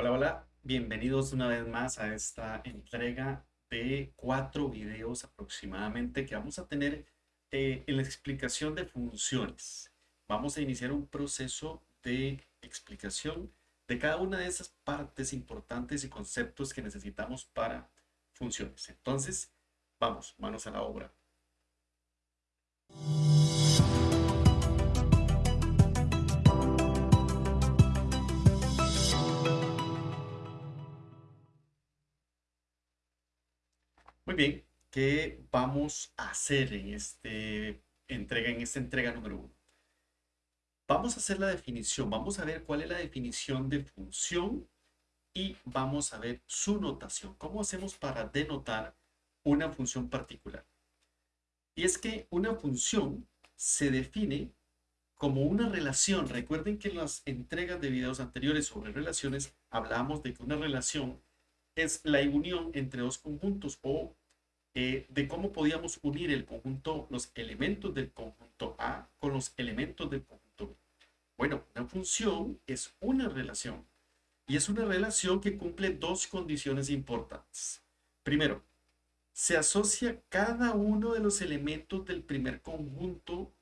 Hola, hola, bienvenidos una vez más a esta entrega de cuatro videos aproximadamente que vamos a tener eh, en la explicación de funciones. Vamos a iniciar un proceso de explicación de cada una de esas partes importantes y conceptos que necesitamos para funciones. Entonces, vamos, manos a la obra. Muy bien, ¿qué vamos a hacer en este entrega, en esta entrega número uno? Vamos a hacer la definición, vamos a ver cuál es la definición de función y vamos a ver su notación. ¿Cómo hacemos para denotar una función particular? Y es que una función se define como una relación. Recuerden que en las entregas de videos anteriores sobre relaciones hablábamos de que una relación es la unión entre dos conjuntos o eh, de cómo podíamos unir el conjunto, los elementos del conjunto A con los elementos del conjunto B. Bueno, una función es una relación y es una relación que cumple dos condiciones importantes. Primero, se asocia cada uno de los elementos del primer conjunto.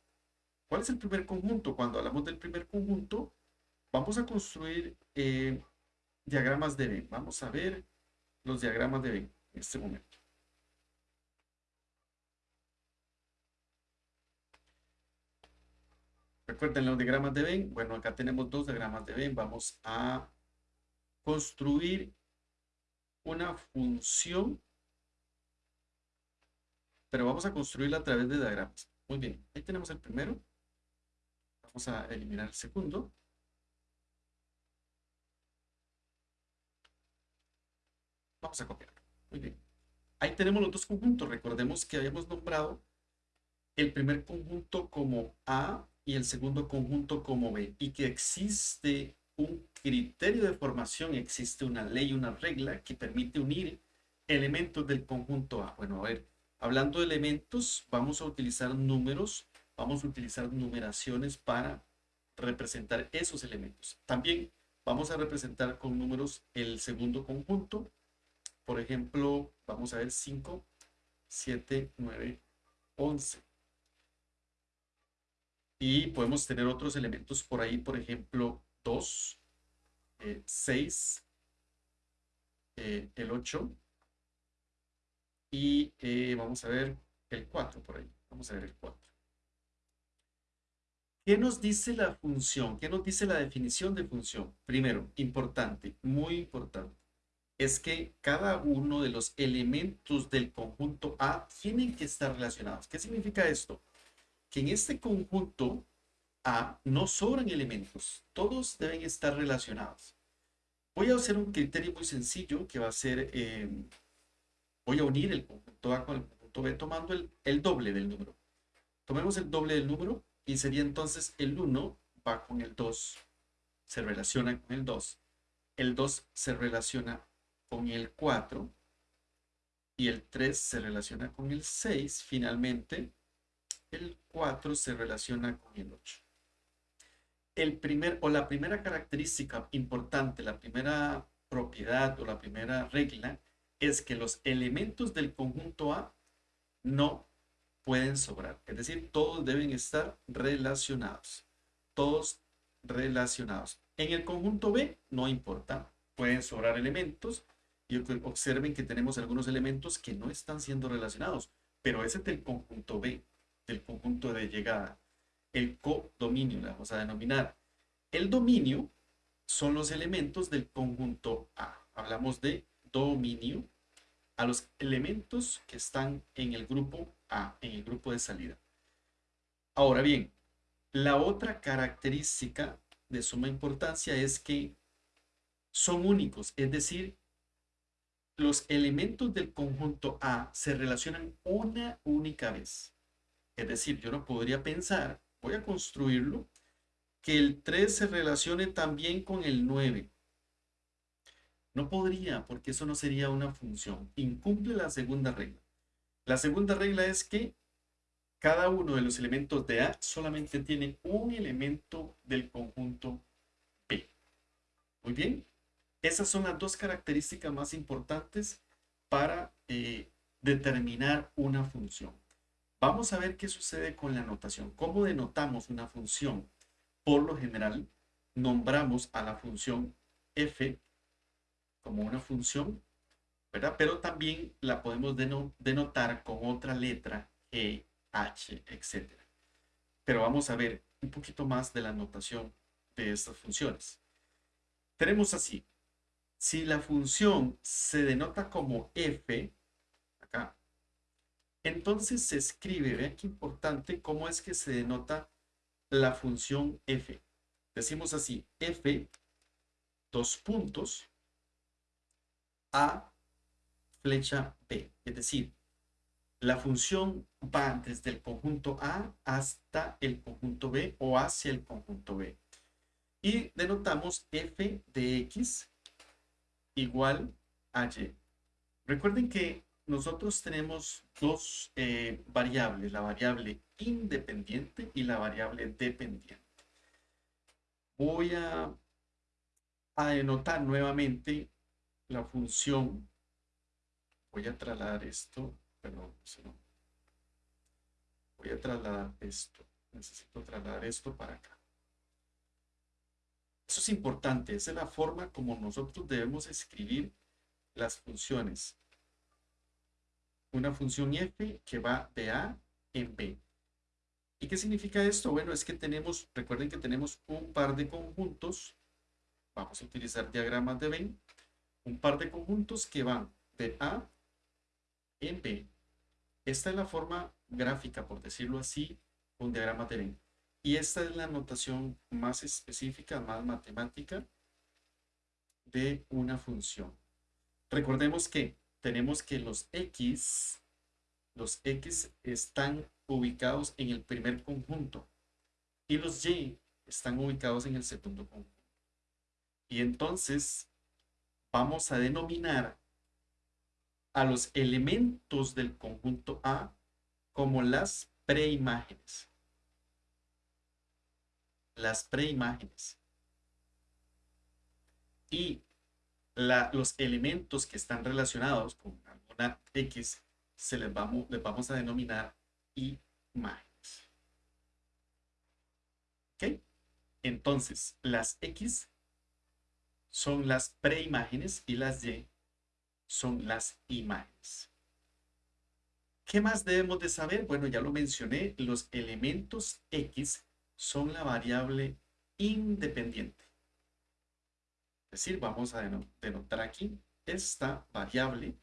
¿Cuál es el primer conjunto? Cuando hablamos del primer conjunto, vamos a construir eh, diagramas de Venn. Vamos a ver los diagramas de Venn en este momento. Recuerden los diagramas de Venn. Bueno, acá tenemos dos diagramas de Venn. Vamos a construir una función, pero vamos a construirla a través de diagramas. Muy bien, ahí tenemos el primero. Vamos a eliminar el segundo. Vamos a copiarlo. Muy bien. Ahí tenemos los dos conjuntos. Recordemos que habíamos nombrado el primer conjunto como A y el segundo conjunto como B y que existe un criterio de formación, existe una ley, una regla que permite unir elementos del conjunto A. Bueno, a ver, hablando de elementos, vamos a utilizar números, vamos a utilizar numeraciones para representar esos elementos. También vamos a representar con números el segundo conjunto. Por ejemplo, vamos a ver 5, 7, 9, 11. Y podemos tener otros elementos por ahí, por ejemplo, 2, 6, eh, eh, el 8 y eh, vamos a ver el 4 por ahí. Vamos a ver el 4. ¿Qué nos dice la función? ¿Qué nos dice la definición de función? Primero, importante, muy importante, es que cada uno de los elementos del conjunto A tienen que estar relacionados. ¿Qué significa esto? Que en este conjunto A no sobran elementos, todos deben estar relacionados. Voy a hacer un criterio muy sencillo que va a ser, eh, voy a unir el conjunto A con el conjunto B tomando el, el doble del número. Tomemos el doble del número y sería entonces el 1 va con el 2, se relaciona con el 2. El 2 se relaciona con el 4 y el 3 se relaciona con el 6. Finalmente, el 4 se relaciona con el 8 el primer o la primera característica importante, la primera propiedad o la primera regla es que los elementos del conjunto A no pueden sobrar. Es decir, todos deben estar relacionados. Todos relacionados. En el conjunto B no importa. Pueden sobrar elementos y observen que tenemos algunos elementos que no están siendo relacionados. Pero ese es del conjunto B, del conjunto de llegada el codominio, la vamos a denominar. El dominio son los elementos del conjunto A. Hablamos de dominio a los elementos que están en el grupo A, en el grupo de salida. Ahora bien, la otra característica de suma importancia es que son únicos, es decir, los elementos del conjunto A se relacionan una única vez. Es decir, yo no podría pensar voy a construirlo, que el 3 se relacione también con el 9. No podría, porque eso no sería una función. Incumple la segunda regla. La segunda regla es que cada uno de los elementos de A solamente tiene un elemento del conjunto B. Muy bien. Esas son las dos características más importantes para eh, determinar una función. Vamos a ver qué sucede con la notación. ¿Cómo denotamos una función? Por lo general, nombramos a la función f como una función, ¿verdad? Pero también la podemos denotar con otra letra, e, h, etc. Pero vamos a ver un poquito más de la notación de estas funciones. Tenemos así, si la función se denota como f, acá, entonces se escribe, vean qué importante, cómo es que se denota la función f. Decimos así, f, dos puntos, a, flecha b. Es decir, la función va desde el conjunto A hasta el conjunto B o hacia el conjunto B. Y denotamos f de x igual a y. Recuerden que nosotros tenemos dos eh, variables, la variable independiente y la variable dependiente. Voy a, a denotar nuevamente la función. Voy a trasladar esto, perdón, Voy a trasladar esto. Necesito trasladar esto para acá. Eso es importante, esa es la forma como nosotros debemos escribir las funciones. Una función f que va de A en B. ¿Y qué significa esto? Bueno, es que tenemos, recuerden que tenemos un par de conjuntos, vamos a utilizar diagramas de Venn, un par de conjuntos que van de A en B. Esta es la forma gráfica, por decirlo así, un diagrama de Venn. Y esta es la notación más específica, más matemática de una función. Recordemos que tenemos que los x, los x están ubicados en el primer conjunto y los y están ubicados en el segundo conjunto. Y entonces vamos a denominar a los elementos del conjunto A como las preimágenes las preimágenes. Y los elementos que están relacionados con alguna X se les vamos, les vamos a denominar imágenes. ¿Ok? Entonces, las X son las preimágenes y las Y son las imágenes. ¿Qué más debemos de saber? Bueno, ya lo mencioné, los elementos X son la variable independiente. Es decir, vamos a denotar aquí, esta variable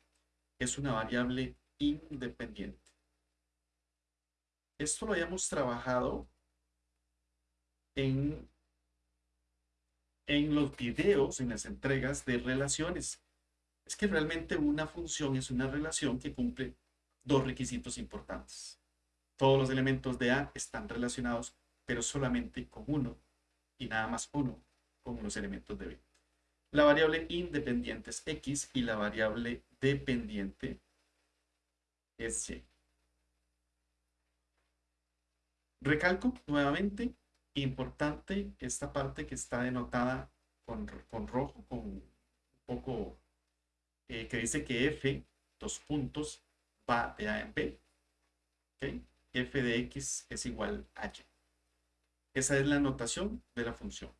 es una variable independiente. Esto lo habíamos trabajado en, en los videos, en las entregas de relaciones. Es que realmente una función es una relación que cumple dos requisitos importantes. Todos los elementos de A están relacionados pero solamente con uno y nada más uno con los elementos de B. La variable independiente es X y la variable dependiente es Y. Recalco nuevamente, importante esta parte que está denotada con, rojo, con un poco, eh, que dice que F, dos puntos, va de A en B. F de X es igual a Y. Esa es la notación de la función.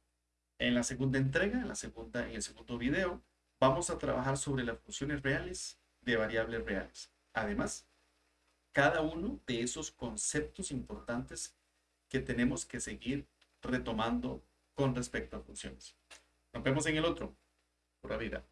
En la segunda entrega, en, la segunda, en el segundo video, vamos a trabajar sobre las funciones reales de variables reales. Además, cada uno de esos conceptos importantes que tenemos que seguir retomando con respecto a funciones. Nos vemos en el otro. Pura vida.